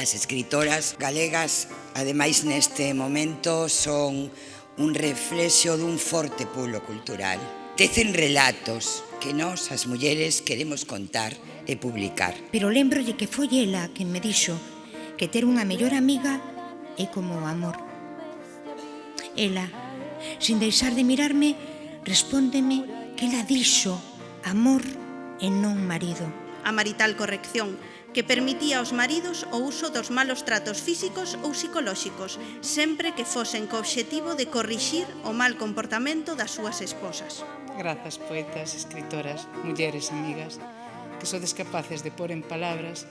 As escritoras galegas, ademais neste momento, son un reflexo dun forte pulo cultural. Tecen relatos que nós, as mulleres, queremos contar e publicar. Pero lembrolle que foi ela que me dixo que ter unha mellor amiga é como o amor. Ela, sin deixar de mirarme, respóndeme que ela dixo amor e non marido. A marital corrección que permitía aos maridos o uso dos malos tratos físicos ou psicolóxicos, sempre que fosen co obxectivo de corrixir o mal comportamento das súas esposas. Grazas, poetas, escritoras, mulleres, amigas, que sodes capaces de pôr en palabras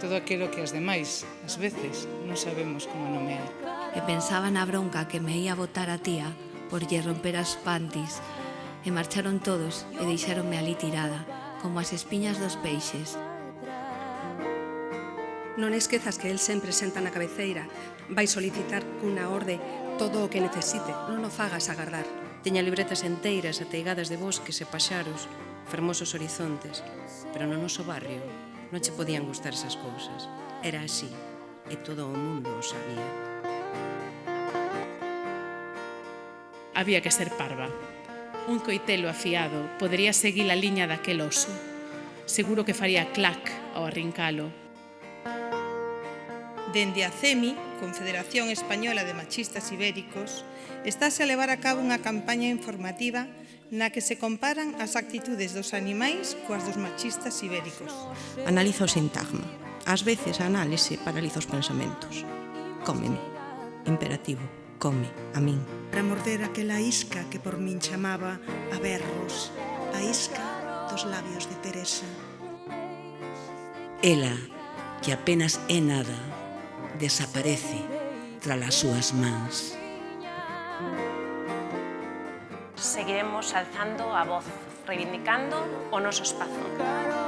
todo aquilo que as demais, ás veces, non sabemos como nomear. E pensaba na bronca que me ia botar a tía por lle romper as pantis, e marcharon todos e deixáronme ali tirada, como as espiñas dos peixes, Non esquezas que el sempre senta na cabeceira. Vai solicitar cunha orde todo o que necesite. Non o fagas agardar. Teña libretas enteiras ateigadas de bosques e paxaros, fermosos horizontes. Pero no noso barrio non che podían gustar esas cousas. Era así, e todo o mundo o sabía. Había que ser parva. Un coitelo afiado podería seguir a liña daquel oso. Seguro que faría clac ao arrincalo, Dende a CEMI, Confederación Española de Machistas Ibéricos, estáse a levar a cabo unha campaña informativa na que se comparan as actitudes dos animais coas dos machistas ibéricos. Analiza o sintagma. Ás veces a análise paraliza os pensamentos. Cómeme. Imperativo. Come. A min. Para morder aquela isca que por min chamaba a berros. A isca dos labios de Teresa. Ela, que apenas é nada, desaparece tras as súas mans. Seguiremos alzando a voz, reivindicando o noso espazo.